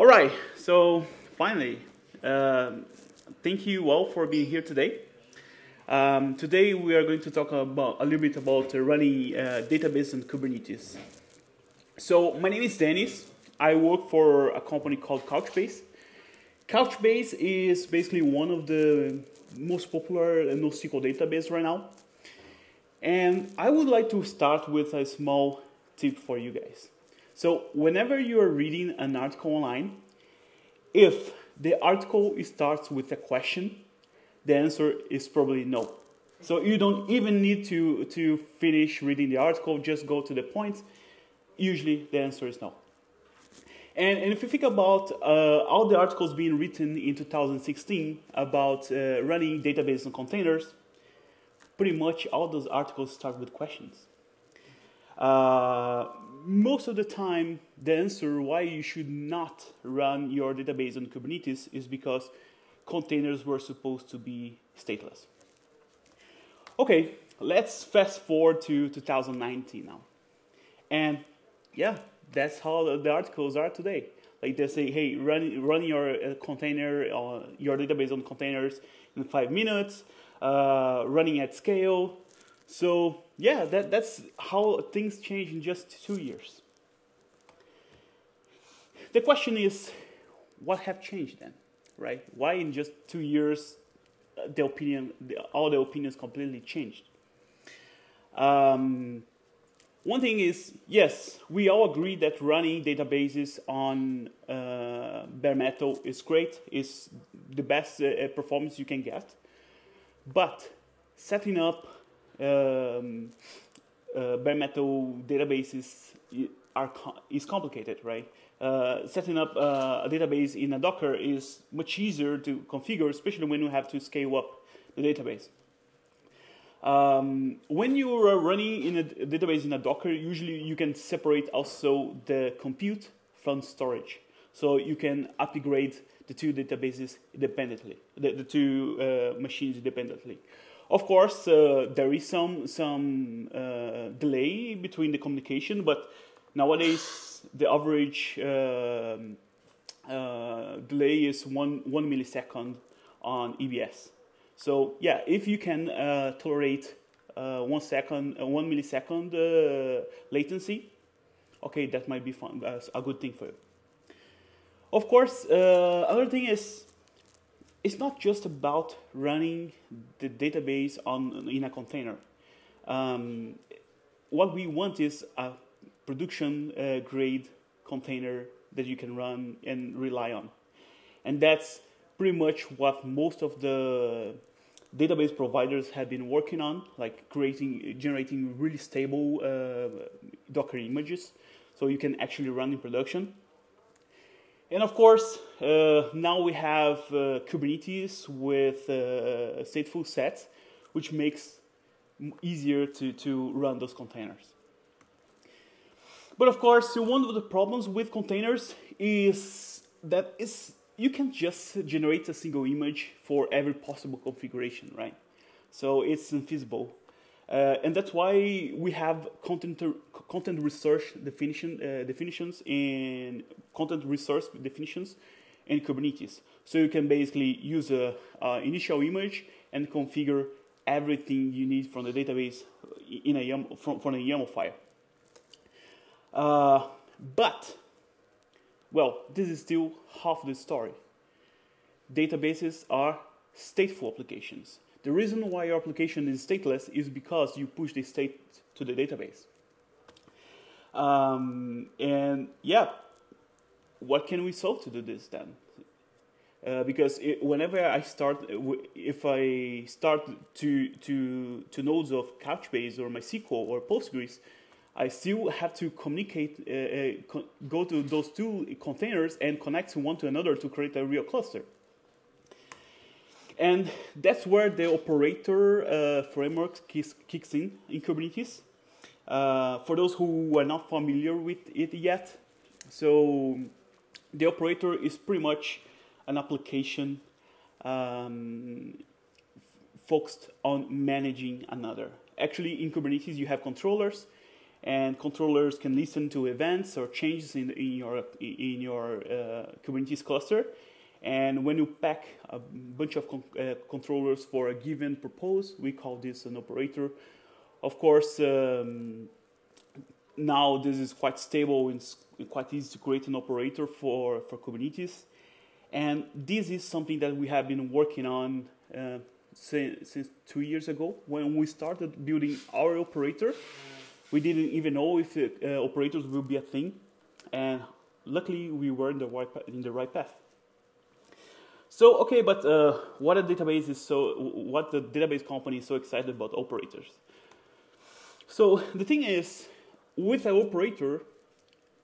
All right, so finally, uh, thank you all for being here today. Um, today we are going to talk about a little bit about uh, running uh, database on Kubernetes. So my name is Dennis. I work for a company called Couchbase. Couchbase is basically one of the most popular NoSQL database right now. And I would like to start with a small tip for you guys. So whenever you are reading an article online, if the article starts with a question, the answer is probably no. So you don't even need to, to finish reading the article, just go to the point. Usually the answer is no. And, and if you think about uh, all the articles being written in 2016 about uh, running databases on containers, pretty much all those articles start with questions. Uh, most of the time, the answer why you should not run your database on Kubernetes is because containers were supposed to be stateless. Okay, let's fast forward to 2019 now. And yeah, that's how the articles are today. Like they say, hey, run, run your uh, container, uh, your database on containers in five minutes, uh, running at scale, so yeah, that, that's how things change in just two years. The question is, what have changed then, right? Why in just two years uh, the opinion, the, all the opinions completely changed? Um, one thing is, yes, we all agree that running databases on uh, bare metal is great, is the best uh, performance you can get. But setting up um, uh, bare metal databases are is complicated, right? Uh, setting up uh, a database in a Docker is much easier to configure, especially when you have to scale up the database. Um, when you are running in a database in a Docker, usually you can separate also the compute from storage. So you can upgrade the two databases independently, the, the two uh, machines independently. Of course, uh, there is some some uh, delay between the communication, but nowadays the average um, uh, delay is one one millisecond on EBS. So yeah, if you can uh, tolerate uh, one second, uh, one millisecond latency, okay, that might be fun, a good thing for you. Of course, another thing is it's not just about running the database on in a container. Um, what we want is a production uh, grade container that you can run and rely on, and that's pretty much what most of the database providers have been working on, like creating, generating really stable uh, Docker images, so you can actually run in production. And of course, uh, now we have uh, Kubernetes with uh, stateful sets, which makes easier to, to run those containers. But of course, one of the problems with containers is that is you can just generate a single image for every possible configuration, right? So it's infeasible and that's why we have content, custom resource definition, uh, definitions and custom resource definitions in Kubernetes. So you can basically use a, initial image and configure everything you need from the database in a YAML, from, from a YAML file. Uh, but, well, this is still half the story. Databases are stateful applications. The reason why your application is stateless is because you push the state to the database. Um, and yeah, what can we solve to do this then? Uh, because it, whenever I start, if I start to, to, to nodes of Couchbase or MySQL or Postgres, I still have to communicate, uh, uh, go to those two containers and connect one to another to create a real cluster. And that's where the operator uh, framework kicks, in in Kubernetes. Uh, for those who are not familiar with it yet, so the operator is pretty much an application um, focused on managing another. Actually, in Kubernetes, you have controllers, and controllers can listen to events or changes in, in your in your uh, Kubernetes cluster. And when you pack a bunch of con uh, controllers for a given purpose, we call this an operator. Of course, um, now this is quite stable and quite easy to create an operator for, for Kubernetes. And this is something that we have been working on uh, since, since two years ago when we started building our operator we didn't even know if uh, operators will be a thing, and luckily we were in the right in the right path. So okay, but uh, what a database is so what the database company is so excited about operators. So the thing is, with an operator,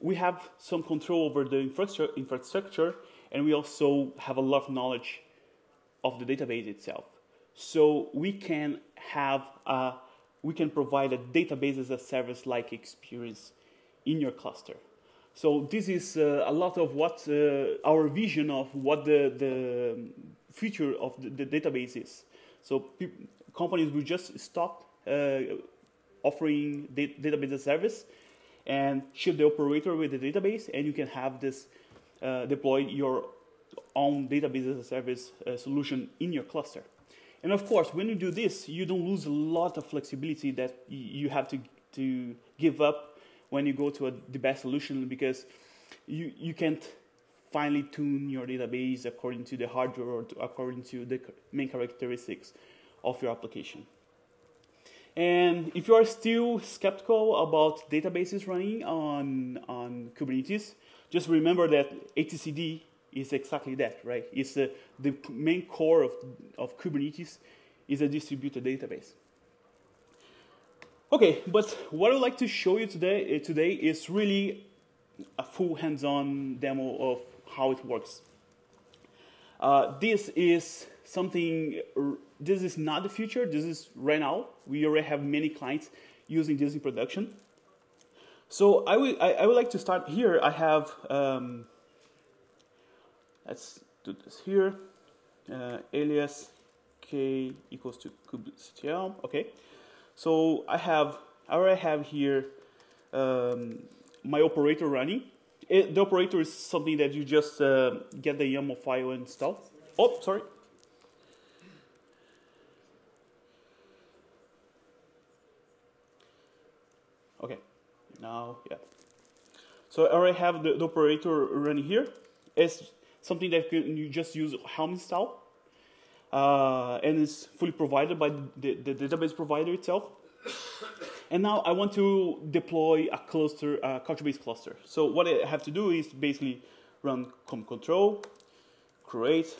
we have some control over the infrastructure, infrastructure, and we also have a lot of knowledge of the database itself. So we can have a we can provide a database as a service like experience in your cluster. So this is uh, a lot of what uh, our vision of what the, the future of the, the database is. So companies will just stop uh, offering da database as service and ship the operator with the database, and you can have this uh, deploy your own database as a service uh, solution in your cluster. And of course, when you do this, you don't lose a lot of flexibility that you have to, to give up when you go to a, DBaaS solution because you, you can't finally tune your database according to the hardware or to, according to the main characteristics of your application. And if you are still skeptical about databases running on, on Kubernetes, just remember that etcd is exactly that, right? It's uh, the main core of, of Kubernetes is a distributed database. Okay, but what I'd like to show you today, uh, today is really a full hands-on demo of how it works. Uh, this is something, this is not the future, this is right now. We already have many clients using this in production. So I, will, I, I would like to start here. I have um, Let's do this here. Uh, alias k equals to kubectl. Okay. So I have I already have here um, my operator running. It, the operator is something that you just uh, get the YAML file and install. Oh, sorry. Okay, now, yeah. So I already have the, the operator running here. It's something that you just use Helm install. Uh, and it's fully provided by the, the, database provider itself. and now I want to deploy a cluster, a Couchbase cluster. So what I have to do is basically run kubectl, create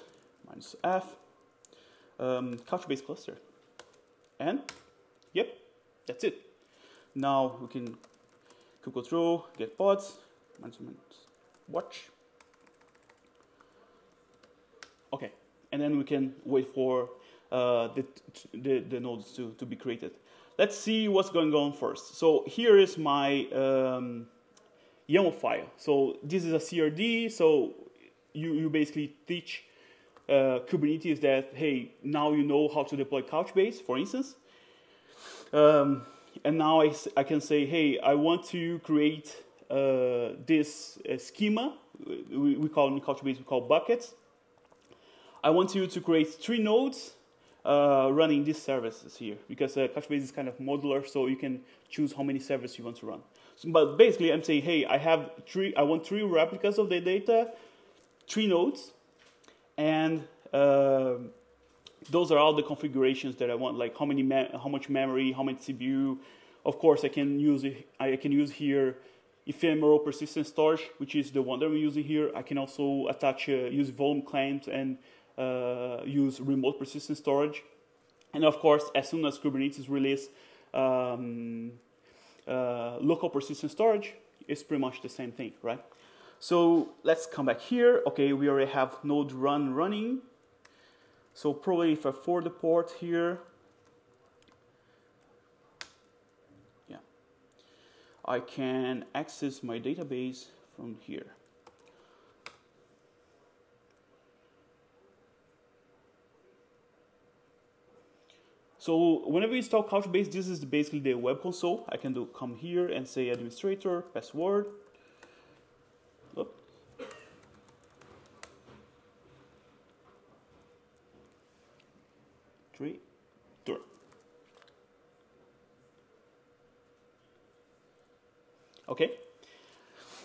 minus f, um, Couchbase cluster. And yep, that's it. Now we can control, get pods, minus, minus watch, Okay, and then we can wait for uh, the, the, the, nodes to, to be created. Let's see what's going on first. So here is my um, YAML file. So this is a CRD, so you, you basically teach uh, Kubernetes that, hey, now you know how to deploy Couchbase, for instance. Um, and now I, I can say, hey, I want to create uh, this uh, schema. We, we call in Couchbase, we call buckets. I want you to create three nodes uh, running these services here because uh, Couchbase is kind of modular, so you can choose how many servers you want to run. So, but basically, I'm saying, hey, I have three. I want three replicas of the data, three nodes, and uh, those are all the configurations that I want. Like how many, how much memory, how much CPU. Of course, I can use I can use here ephemeral persistent storage, which is the one that I'm using here. I can also attach uh, use volume claims and use remote persistent storage. And of course, as soon as Kubernetes release um, uh, local persistent storage, it's pretty much the same thing, right? So let's come back here. Okay, we already have node run running. So probably if I forward the port here, yeah, I can access my database from here. So whenever you install Couchbase, this is basically the web console. I can do come here and say administrator, password. Three. Okay.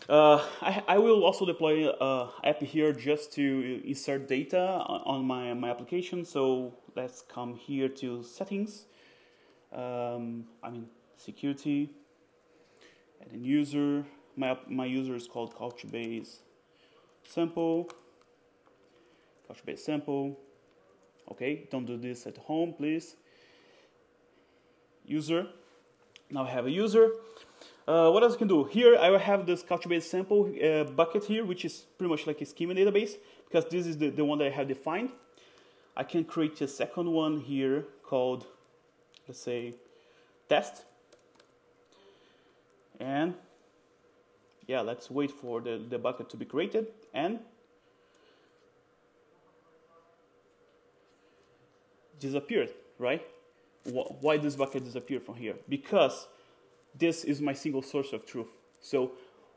Uh, I, will also deploy an uh, app here just to insert data on my, my application. So let's come here to settings. Um, I mean, security, and then user. My, my user is called Couchbase sample. Couchbase sample. Okay, don't do this at home, please. User. Now I have a user. Uh, what else I can do? Here I will have this Couchbase sample uh, bucket here, which is pretty much like a schema database, because this is the, the one that I have defined. I can create a second one here called, let's say, test. And yeah, let's wait for the, the bucket to be created. And disappeared, right? Why this bucket disappeared from here? Because this is my single source of truth. So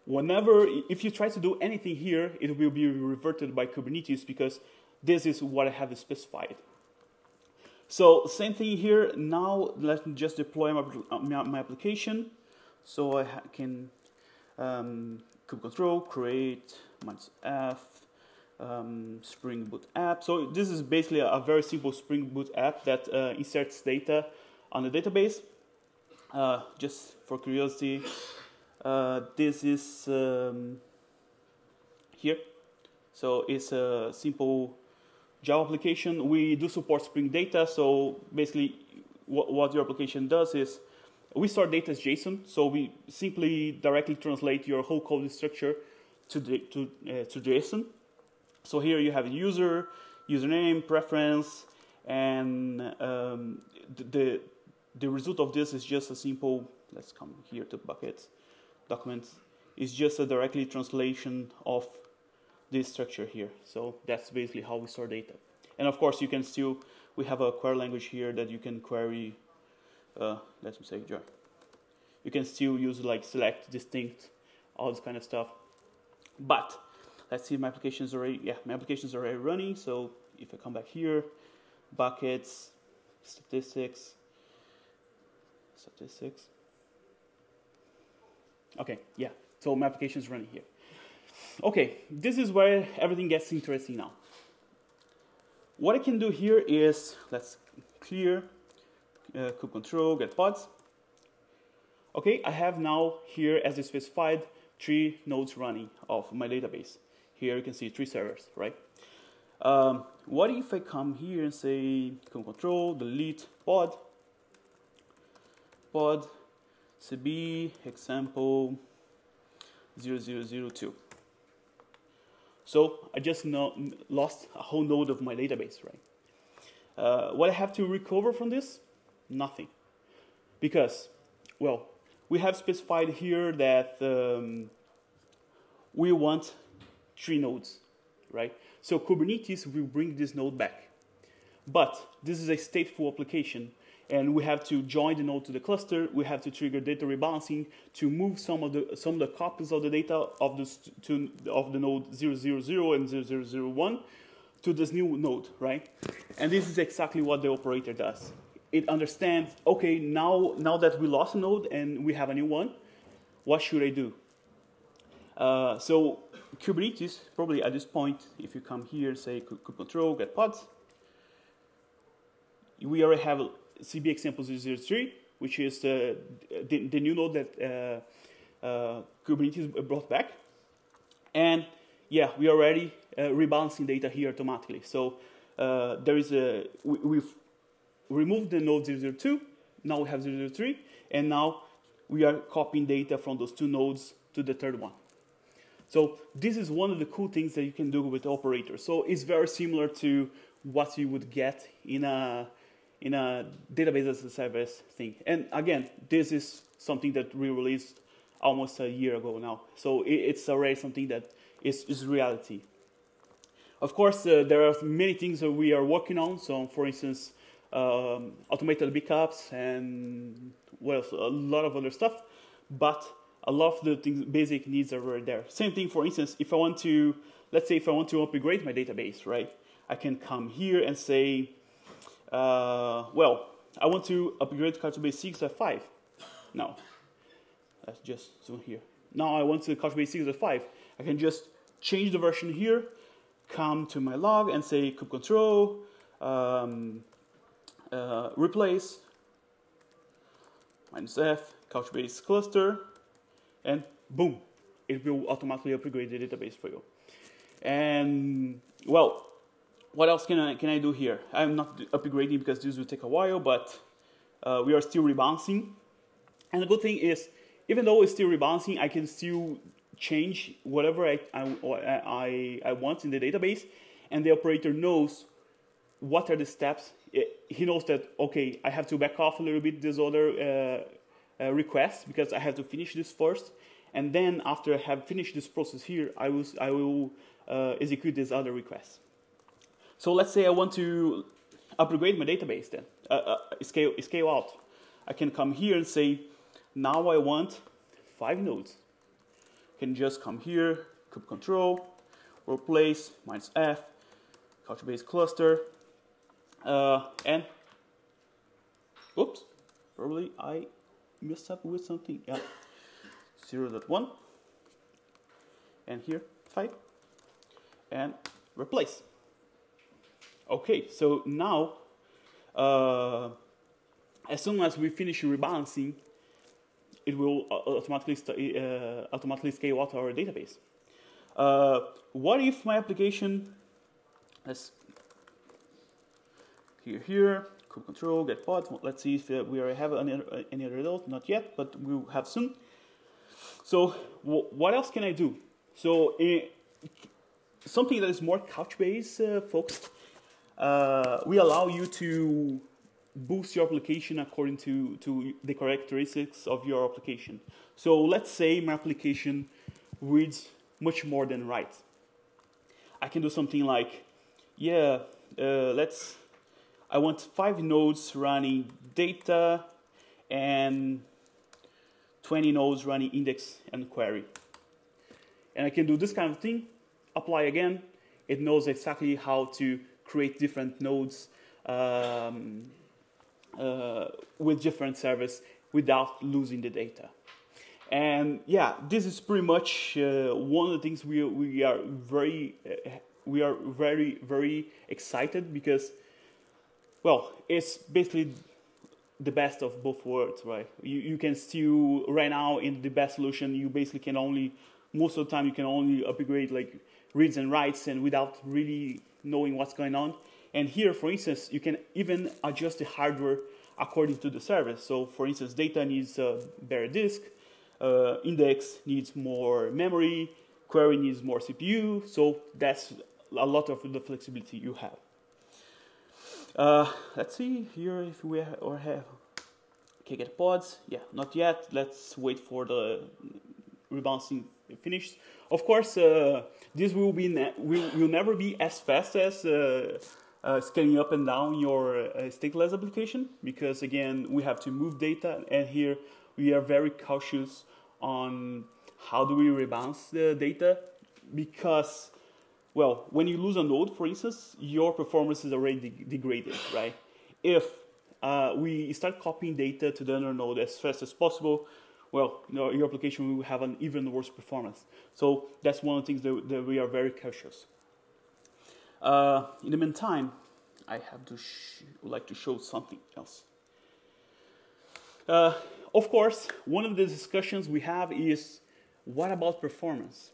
whenever, if you try to do anything here, it will be reverted by Kubernetes because this is what I have specified. So same thing here. Now let me just deploy my, my application. So I can um, kubectl create minus f um, Spring Boot app. So this is basically a, a very simple Spring Boot app that uh, inserts data on the database. Uh, just for curiosity, uh, this is um, here. So it's a simple Java application. We do support Spring Data. So basically, what, what your application does is we store data as JSON. So we simply directly translate your whole code structure to, the, to, uh, to JSON. So here you have a user, username, preference, and um, the, the result of this is just a simple, let's come here to buckets, documents, is just a directly translation of this structure here. So that's basically how we store data. And of course you can still, we have a query language here that you can query, uh, let me say join. You can still use like select, distinct, all this kind of stuff. But let's see my application is already, yeah, my application is already running. So if I come back here, buckets, statistics, statistics. Okay, yeah, so my application is running here. Okay, this is where everything gets interesting now. What I can do here is, let's clear uh, kubectl, get pods. Okay, I have now here, as I specified, three nodes running of my database. Here you can see three servers, right? Um, what if I come here and say control delete pod, pod cb example 0002. So I just know, lost a whole node of my database, right? Uh, what I have to recover from this? Nothing. Because, well, we have specified here that um, we want three nodes, right? So Kubernetes will bring this node back. But this is a stateful application, and we have to join the node to the cluster. We have to trigger data rebalancing to move some of the some of the copies of the data of the to, of the node 000 and 0001 to this new node, right? And this is exactly what the operator does. It understands, okay, now now that we lost a node and we have a new one, what should I do? Uh, so Kubernetes, probably at this point, if you come here, say kubectl get pods, we already have CB example 003, which is the, the, the new node that uh, uh, Kubernetes brought back. And yeah, we are already uh, rebalancing data here automatically. So there is a, we, have removed the node 002, now we have 003, and now we are copying data from those two nodes to the third one. So this is one of the cool things that you can do with operators. So it's very similar to what you would get in a in a database as a service thing. And again, this is something that we released almost a year ago now. So it's already something that is, is reality. Of course, uh, there are many things that we are working on. So, for instance, um, automated backups, and well, a lot of other stuff. But a lot of the things, basic needs are already there. Same thing, for instance, if I want to, let's say if I want to upgrade my database, right? I can come here and say, uh, well, I want to upgrade Couchbase 6 to 5. Now, let's just zoom here. Now I want to Couchbase 6 to 5. I can just change the version here, come to my log and say kubectl, um, uh, replace minus f, Couchbase cluster, and boom, it will automatically upgrade the database for you. And well, what else can I, can I do here? I'm not upgrading because this will take a while, but uh, we are still rebalancing. And the good thing is, even though it's still rebalancing, I can still change whatever I, I, I, I want in the database, and the operator knows what are the steps. He knows that, okay, I have to back off a little bit this other uh, uh, request because I have to finish this first. And then after I have finished this process here, I will, I will uh, execute this other request. So let's say I want to upgrade my database then, uh, uh, scale, scale out. I can come here and say, now I want five nodes. Can just come here, control, replace minus f, Couchbase cluster, uh, and oops, probably I messed up with something. Yeah, 0.1, and here 5, and replace. Okay, so now, uh, as soon as we finish rebalancing, it will uh, automatically, uh, automatically scale out our database. Uh, what if my application, let's here, here, control get pod, let's see if uh, we have any, any other result, not yet, but we'll have soon. So what else can I do? So something that is more Couchbase uh, focused uh, we allow you to boost your application according to, to the characteristics of your application. So let's say my application reads much more than writes. I can do something like, yeah, uh, let's, I want five nodes running data and 20 nodes running index and query. And I can do this kind of thing, apply again, it knows exactly how to create different nodes um, uh, with different servers without losing the data. And yeah, this is pretty much uh, one of the things we, we are very uh, we are very very excited because well, it's basically DBaaS of both worlds, right? You you can still right now in the best solution, you basically can only most of the time you can only upgrade like reads and writes and without really knowing what's going on. And here, for instance, you can even adjust the hardware according to the service. So, for instance, data needs a better disk, uh, index needs more memory, query needs more CPU. So that's a lot of the flexibility you have. Uh, let's see here if we ha or have okay get pods. Yeah, not yet. Let's wait for the rebalancing finished. Of course, uh, this will be will, will never be as fast as uh, uh, scaling up and down your uh, stateless application because again we have to move data and here we are very cautious on how do we rebalance the data because well when you lose a node for instance your performance is already de degraded right if uh, we start copying data to the other node as fast as possible well, your application will have an even worse performance. So that's one of the things that, that we are very cautious. Uh, in the meantime, I have to would like to show something else. Uh, of course, one of the discussions we have is what about performance?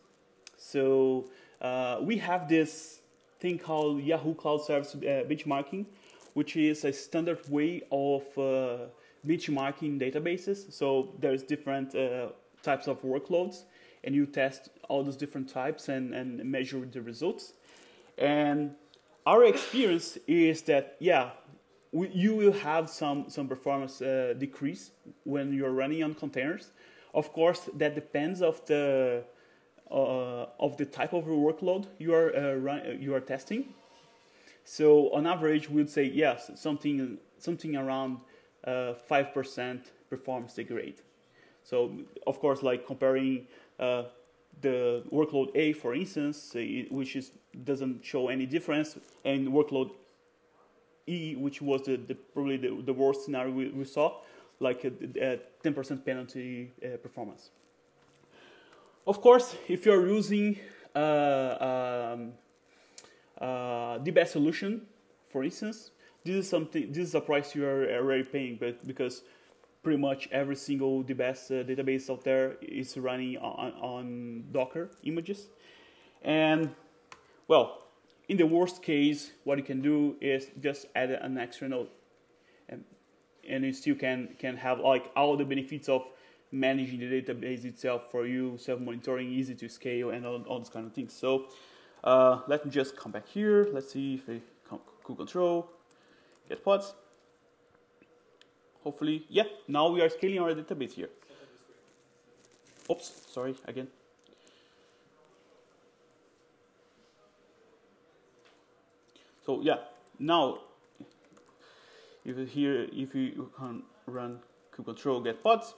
So uh, we have this thing called Yahoo Cloud Service uh, benchmarking, which is a standard way of uh, benchmarking databases. So there's different uh, types of workloads, and you test all those different types and, and measure the results. And our experience is that, yeah, we, you will have some, some performance uh, decrease when you're running on containers. Of course, that depends of the uh, of the type of workload you are uh, run, you are testing. So on average, we would say yes, something something around uh, five percent performance degrade. So of course, like comparing uh, the workload A, for instance, which is doesn't show any difference, and workload E, which was the, the probably the, the, worst scenario we, we saw, like a 10% penalty uh, performance. Of course, if you're using uh, um, uh, DBaaS solution, for instance, this is something. This is a price you are already paying, but because pretty much every single DBaaS uh, database out there is running on, on Docker images, and well, in the worst case, what you can do is just add an extra node, and and you still can can have like all the benefits of managing the database itself for you, self-monitoring, easy to scale, and all, all those kind of things. So uh, let me just come back here. Let's see if I cool control, get pods. Hopefully, yeah, now we are scaling our database here. Oops, sorry, again. So yeah, now if you here, if you can run control get pods,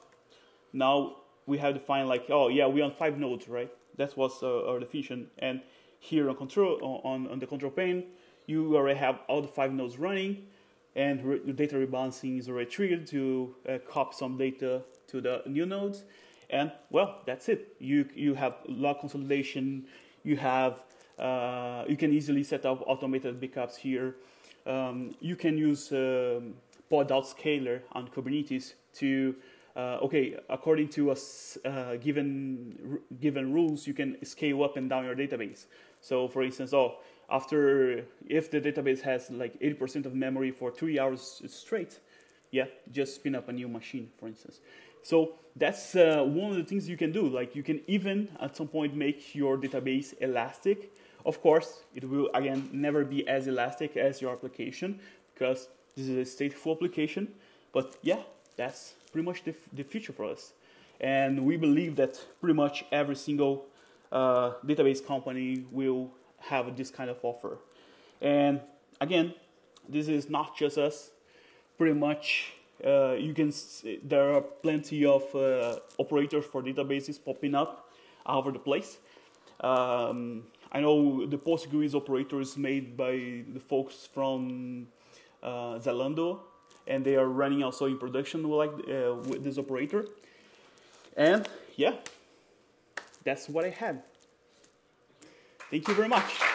now we have to find like, oh yeah, we're on five nodes, right? That was uh, our definition. And here on control on, on the control pane, you already have all the five nodes running, and re- data rebalancing is already triggered to uh, copy some data to the new nodes. And well, that's it. You you have log consolidation. You have uh, you can easily set up automated backups here. Um, you can use um, pod autoscaler on Kubernetes to uh, okay, according to a uh, given given rules, you can scale up and down your database. So, for instance, oh, after if the database has like 80% of memory for three hours straight, yeah, just spin up a new machine, for instance. So that's uh, one of the things you can do. Like you can even at some point make your database elastic. Of course, it will again never be as elastic as your application because this is a stateful application. But yeah, that's pretty much the, the future for us. And we believe that pretty much every single uh, database company will have this kind of offer. And again, this is not just us. Pretty much, uh, you can see, there are plenty of uh, operators for databases popping up all over the place. Um, I know the Postgres operator is made by the folks from uh, Zalando and they are running also in production like uh, with this operator. And yeah, that's what I had. Thank you very much.